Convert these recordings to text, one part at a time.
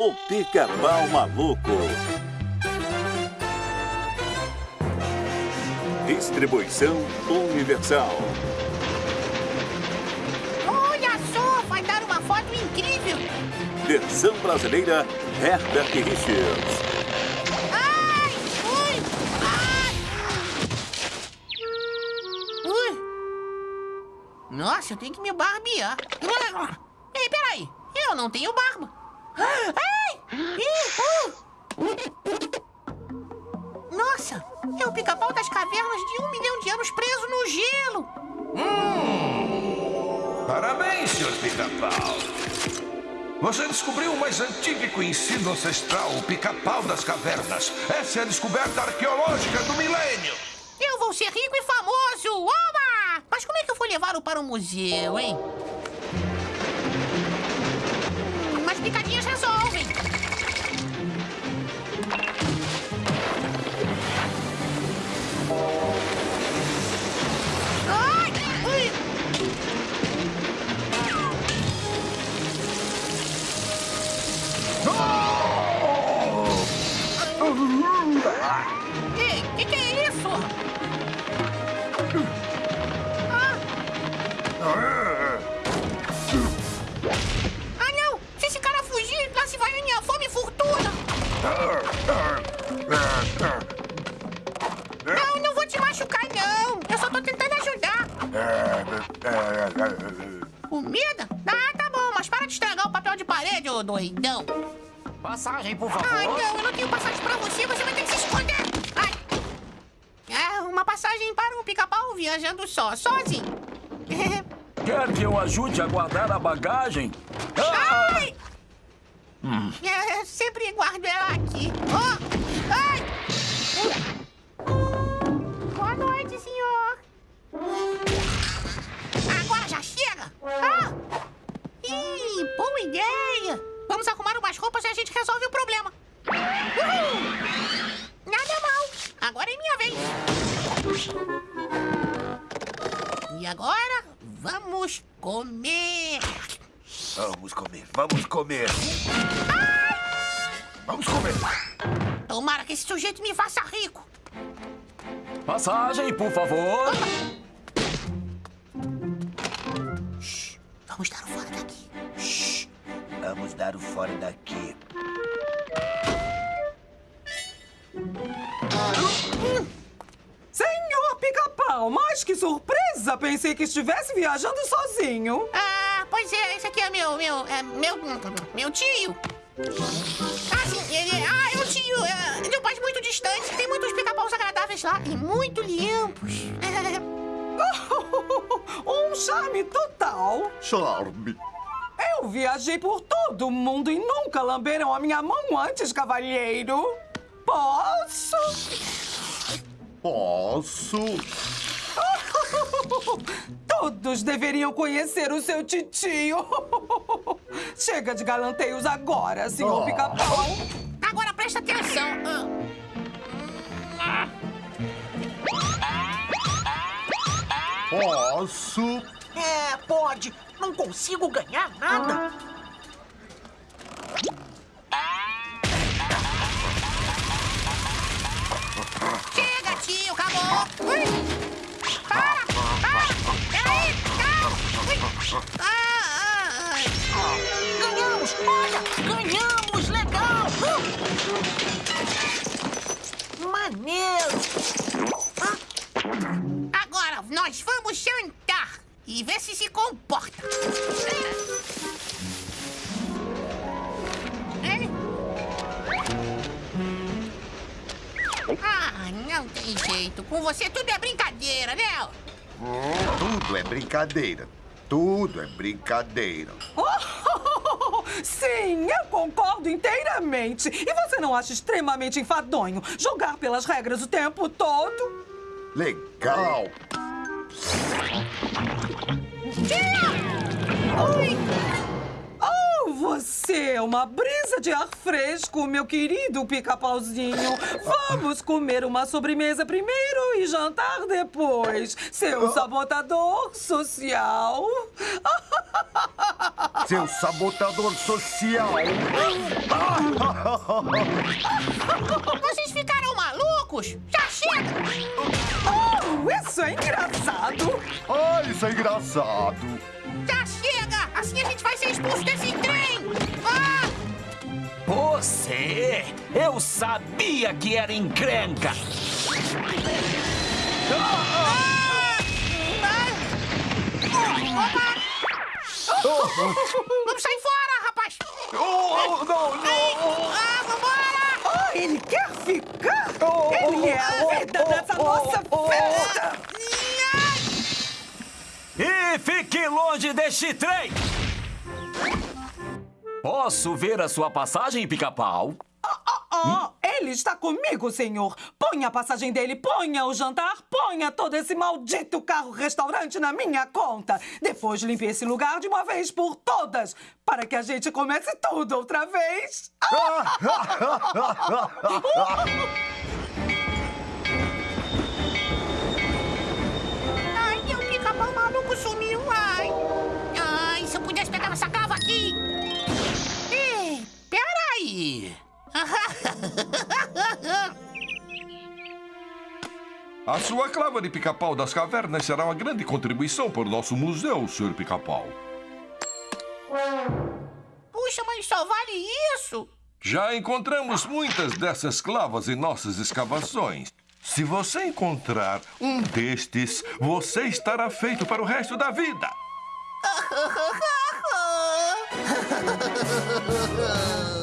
o Pica-Pau Maluco. Distribuição Universal. Olha só, vai dar uma foto incrível. Versão brasileira Herbert Richards. Ai, ui, ai. Ui. Nossa, eu tenho que me barbear. Ei, peraí, eu não tenho barba. Nossa, é o pica-pau das cavernas de um milhão de anos preso no gelo. Parabéns, Sr. Pica-Pau. Você descobriu o mais antigo e conhecido ancestral, o pica-pau das cavernas. Essa é a descoberta arqueológica do milênio. Eu vou ser rico e famoso! Oba! Mas como é que eu vou levá-lo para o museu, hein? Ei, que que é isso? Ah! Ah, não! Se esse cara fugir, lá se vai a minha fome e fortuna! Não, não vou te machucar, não! Eu só tô tentando ajudar! Comida? Ah, tá bom, mas para de estragar o papel de parede, ô doidão! Passagem, por favor. Ai, não, eu não tenho passagem pra você, você vai ter que se esconder! Ai! É, uma passagem para um pica-pau viajando só, sozinho! Quer que eu ajude a guardar a bagagem? Ah! Ai! É, eu sempre guardo ela aqui. Oh! Ai! Boa noite, senhor. Agora já chega? Ah! Ih, boa ideia! Vamos arrumar umas roupas e a gente resolve o problema. Uhul! Nada mal. Agora é minha vez. E agora, vamos comer. Vamos comer, vamos comer. Vamos comer. Tomara que esse sujeito me faça rico. Passagem, por favor. Vamos dar o fora daqui. Vamos dar o fora daqui. Senhor Pica-Pau, mas que surpresa! Pensei que estivesse viajando sozinho. Ah, pois é, esse aqui é meu, meu, é meu, meu tio. Ah, sim, ele, ah, é um tio, é, de um país muito distante, tem muitos pica-paus agradáveis lá e muito limpos. um charme total. Charme. Eu viajei por todo o mundo e nunca lamberam a minha mão antes, cavalheiro. Posso? Posso? Todos deveriam conhecer o seu titio. Chega de galanteios agora, senhor Oh. Pica-Pau. Agora presta atenção. Ah, Posso? É, pode. Não consigo ganhar nada. Chega, tio, acabou. Ui. Para, para, peraí. Ui. Ah, ah, ai. Ganhamos! Olha, ganhamos! Legal! Uh! Maneiro! Agora nós vamos jantar e ver se se comporta. Ah, não tem jeito. Com você tudo é brincadeira, né? Tudo é brincadeira. Tudo é brincadeira. Sim, eu concordo inteiramente. E você não acha extremamente enfadonho jogar pelas regras o tempo todo? Legal. Ui! Oh, você é uma brisa de ar fresco, meu querido pica-pauzinho. Vamos comer uma sobremesa primeiro e jantar depois. Seu sabotador social. Seu sabotador social. Ah, Vocês ficaram malucos? Já chega! Oh, isso é engraçado! Ah, isso é engraçado. Já chega! A gente vai ser expulso desse trem! Ah! Você! Eu sabia que era encrenca! Ah! Ah! Opa! Vamos sair fora, rapaz! Oh, não, não. Ah, vambora! Oh, ele quer ficar? Ele é a vida dessa nossa festa! E fique longe deste trem! Posso ver a sua passagem, pica-pau? Oh, ele está comigo, senhor. Ponha a passagem dele, ponha o jantar, ponha todo esse maldito carro-restaurante na minha conta. Depois limpe esse lugar de uma vez por todas, para que a gente comece tudo outra vez. A sua clava de pica-pau das cavernas será uma grande contribuição para o nosso museu, Sr. Pica-Pau. Puxa, mas só vale isso? Já encontramos muitas dessas clavas em nossas escavações. Se você encontrar um destes, você estará feito para o resto da vida.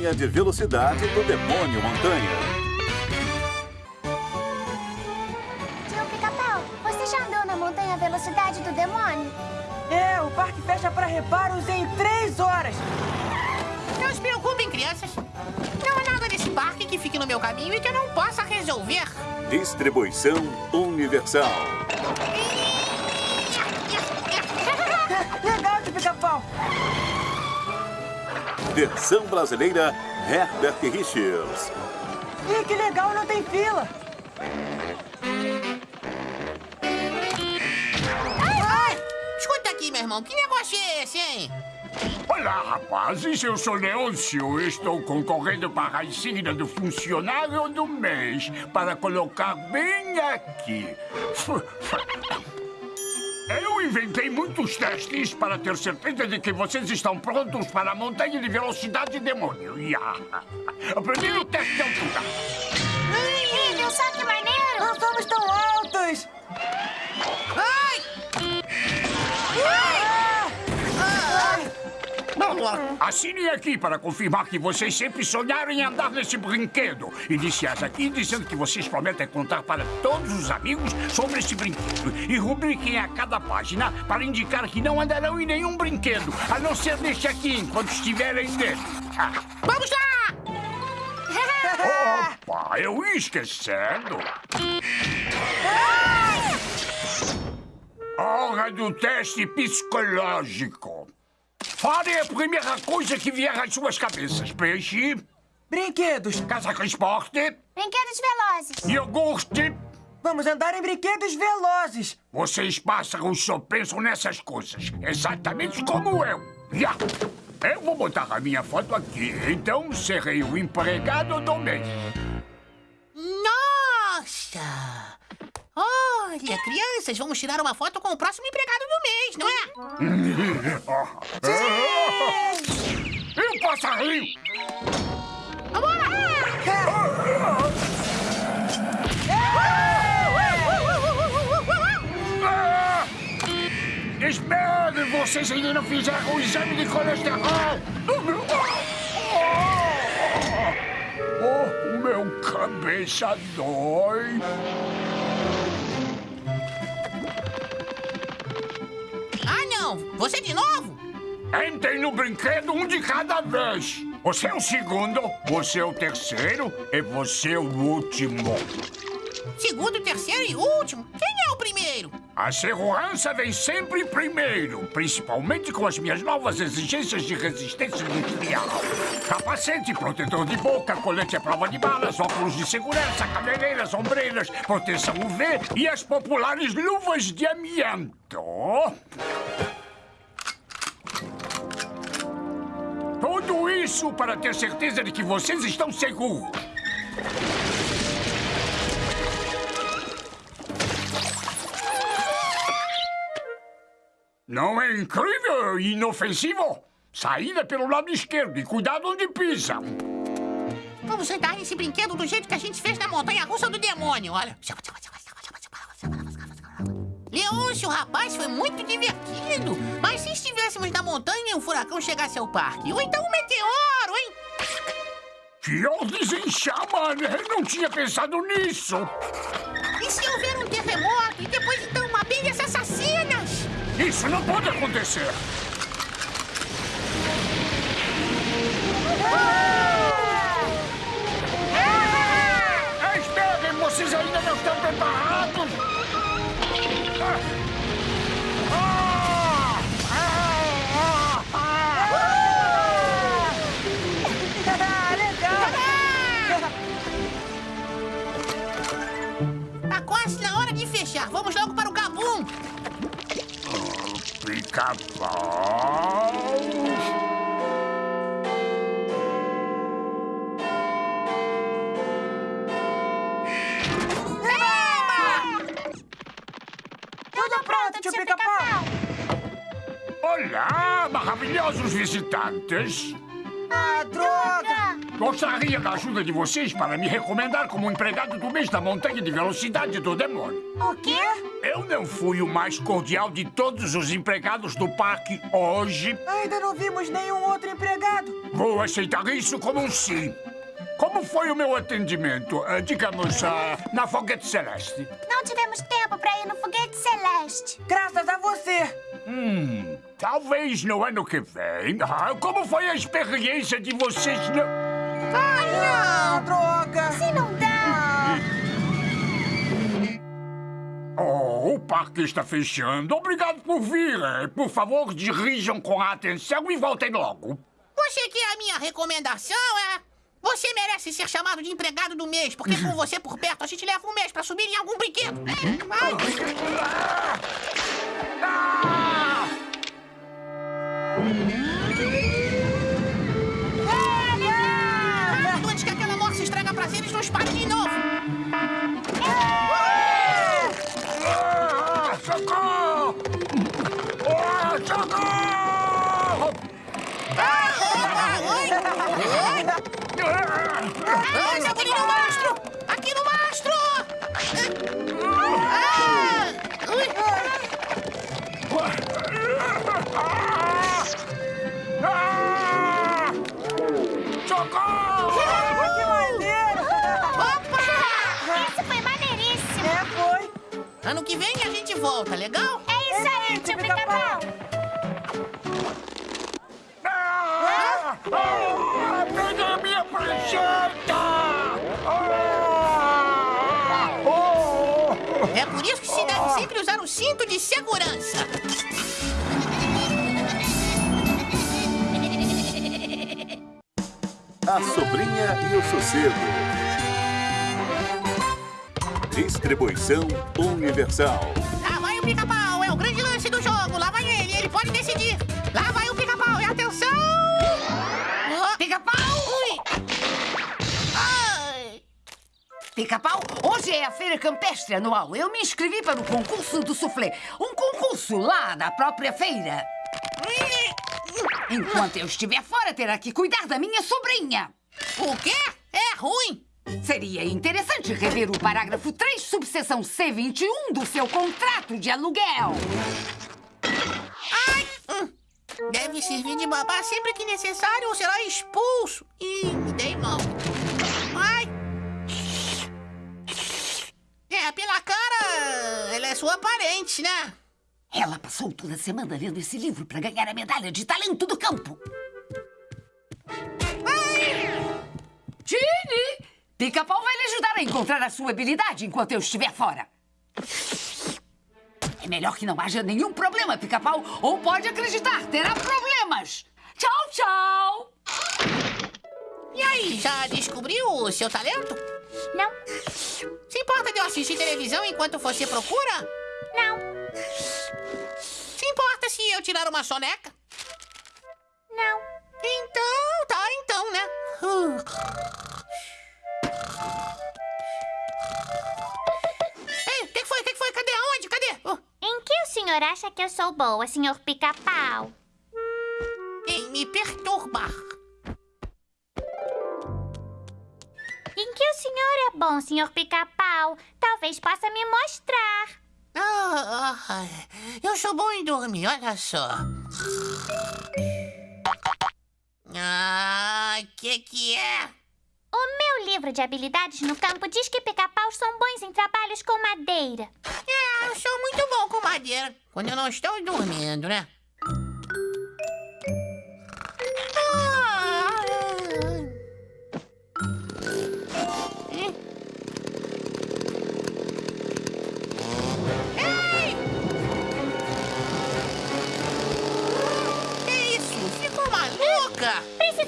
Montanha de velocidade do Demônio Montanha. Tio Pica-Pau, você já andou na montanha velocidade do demônio? É, o parque fecha para reparos em três horas. Não se preocupem, crianças. Não há nada nesse parque que fique no meu caminho e que eu não possa resolver. Distribuição Universal. Legal Versão brasileira Herbert Richards. Ih, que legal, não tem fila. Escuta aqui, meu irmão, que negócio é esse, hein? Olá, rapazes. Eu sou Leôncio. Estou concorrendo para a insígnia do funcionário do mês para colocar bem aqui. Eu inventei muitos testes para ter certeza de que vocês estão prontos para a montanha de velocidade demônio. Ya. O primeiro teste de altura. Incrível, só que maneiro! Não somos tão altos. Ai! Assine aqui para confirmar que vocês sempre sonharam em andar nesse brinquedo. Iniciais aqui dizendo que vocês prometem contar para todos os amigos sobre esse brinquedo. E rubriquem a cada página para indicar que não andarão em nenhum brinquedo, a não ser neste aqui, enquanto estiverem nele. Ah, Vamos lá! opa, eu ia esquecendo. Hora do teste psicológico. Fale a primeira coisa que vier às suas cabeças. Peixe, Brinquedos. casaco esporte, Brinquedos velozes. iogurte. Vamos andar em brinquedos velozes. Vocês pássaros só pensam nessas coisas, exatamente como eu. Já. Eu vou botar a minha foto aqui, então serei o empregado do mês. Nossa! Olha, crianças, vamos tirar uma foto com o próximo empregado do mês, não é? E o passarinho? Ah! Espere, vocês ainda não fizeram o exame de colesterol. Oh, o meu cabeça dói. Não! Você de novo? Entrem no brinquedo um de cada vez. Você é o segundo, você é o terceiro e você é o último. Segundo, terceiro e último. Quem é o primeiro? A segurança vem sempre primeiro, principalmente com as minhas novas exigências de resistência industrial. Capacete, protetor de boca, colete à prova de balas, óculos de segurança, cabeleiras, ombreiras, proteção UV e as populares luvas de amianto. Tudo isso para ter certeza de que vocês estão seguros. Não é incrível e inofensivo? Saída pelo lado esquerdo e cuidado onde pisam. Vamos andar nesse brinquedo do jeito que a gente fez na montanha russa do demônio, olha. Leôncio, rapaz, foi muito divertido. Mas se estivéssemos na montanha e um furacão chegasse ao parque? Ou então um meteoro, hein? Que ordens em chama, né? Não tinha pensado nisso. E se houver um terremoto e depois então abelhas assassinas? Isso não pode acontecer. Pica-pau. Tudo pronto, tio Pica-Pau. Olá, maravilhosos visitantes. Ah, droga! Gostaria da ajuda de vocês para me recomendar como empregado do mês da montanha de velocidade do demônio. O quê? Eu não fui o mais cordial de todos os empregados do parque hoje. Ainda não vimos nenhum outro empregado. Vou aceitar isso como um sim. Como foi o meu atendimento, ah, digamos, ah, na Foguete Celeste? Não tivemos tempo pra ir no foguete celeste. Graças a você. Hum, talvez no ano que vem. Ah, como foi a experiência de vocês no... parque está fechando. Obrigado por vir. Eh, Por favor, dirijam com atenção e voltem logo. Você quer a minha recomendação, é? Você merece ser chamado de empregado do mês, porque com você por perto a gente leva um mês pra subir em algum brinquedo. Vai. Ah! Rápido, antes que aquela morsa estraga prazeres não espalhe de novo. Ai, Sabulinho no mastro! Aqui no mastro! Ah! Ah! Socorro! Que maneiro! Opa! Isso foi maneiríssimo. É, foi. Ano que vem a gente volta, legal? É isso aí, tio Pica-Pau. É por isso que se deve sempre usar o cinto de segurança. A Sobrinha e o Sossego. Distribuição Universal. Lá vai o pica-pau, é a feira campestre anual. Eu me inscrevi para o concurso do soufflé. Um concurso lá na própria feira. Enquanto eu estiver fora, terá que cuidar da minha sobrinha. O quê? É ruim! Seria interessante rever o parágrafo 3, subseção C21 do seu contrato de aluguel. Ai! hum. Deve servir de babá sempre que necessário ou será expulso. Me dei mal. É, pela cara, ela é sua parente, né? Ela passou toda semana lendo esse livro para ganhar a medalha de talento do campo. Ginny! Pica-pau vai lhe ajudar a encontrar a sua habilidade enquanto eu estiver fora. É melhor que não haja nenhum problema, pica-pau, ou pode acreditar, terá problemas. Tchau, tchau! E aí, já descobriu o seu talento? Não, Se importa de eu assistir televisão enquanto você procura? não, Se importa se eu tirar uma soneca? não. Então, tá, então, né? Uh. Ei, o que que foi? O que que foi? Cadê? Aonde? Cadê? Oh, Em que o senhor acha que eu sou boa, senhor pica-pau? em me perturbar. O senhor é bom, senhor pica-pau? Talvez possa me mostrar. Ah, ah, eu sou bom em dormir, olha só. Ah, que que é? O meu livro de habilidades no campo diz que pica-paus são bons em trabalhos com madeira. É, eu sou muito bom com madeira. Quando eu não estou dormindo, né?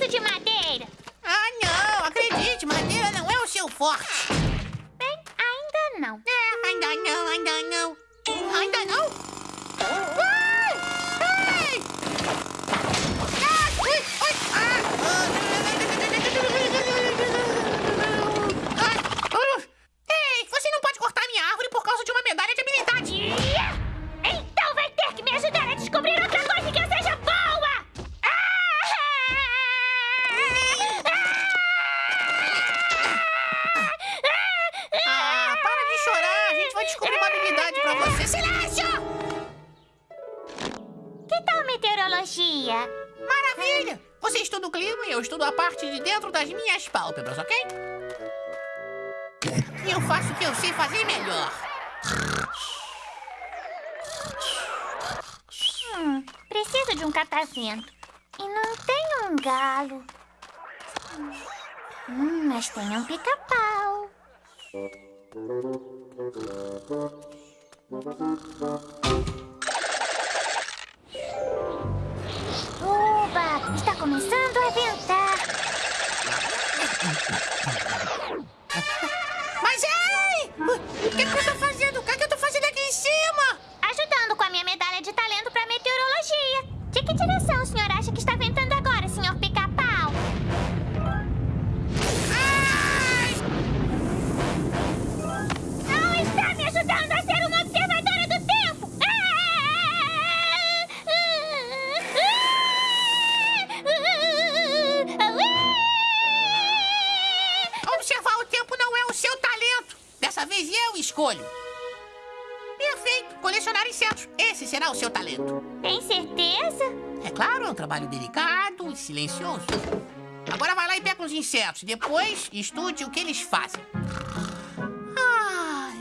De madeira. Ah, não! Acredite, madeira não é o seu forte. Estudo a parte de dentro das minhas pálpebras, ok? E eu faço o que eu sei fazer melhor. Hum, preciso de um catavento. E não tem um galo. Hum, mas tem um pica-pau. Escolho. Perfeito. Colecionar insetos. Esse será o seu talento. Tem certeza? É claro, é um trabalho delicado e silencioso. Agora vai lá e pega os insetos. Depois estude o que eles fazem. Ai.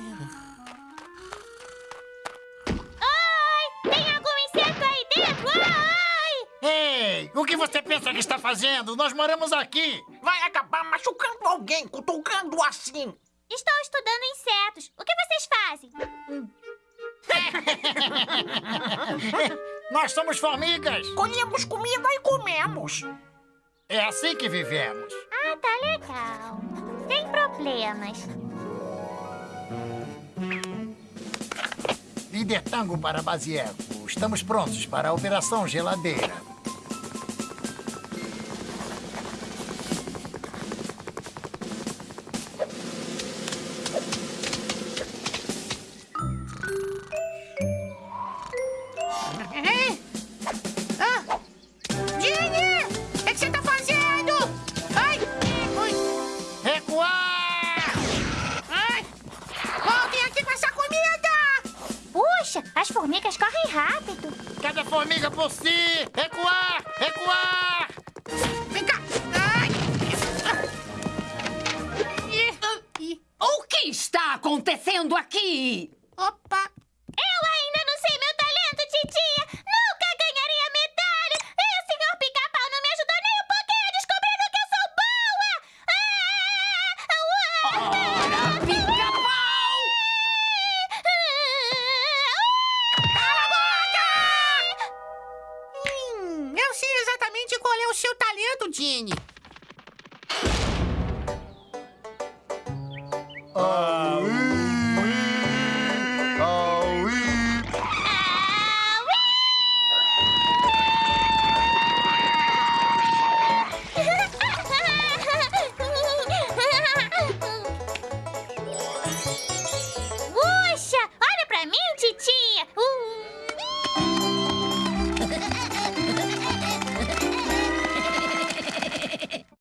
Tem algum inseto aí dentro? Ai! Ei, o que você pensa que está fazendo? Nós moramos aqui. Vai acabar machucando alguém, cutucando assim. Estou estudando insetos. O que vocês fazem? Nós somos formigas. Colhemos comida e comemos. É assim que vivemos. Ah, tá legal. Sem problemas. Líder Tango para Basieco. Estamos prontos para a Operação Geladeira. Formiga talento, Ginny.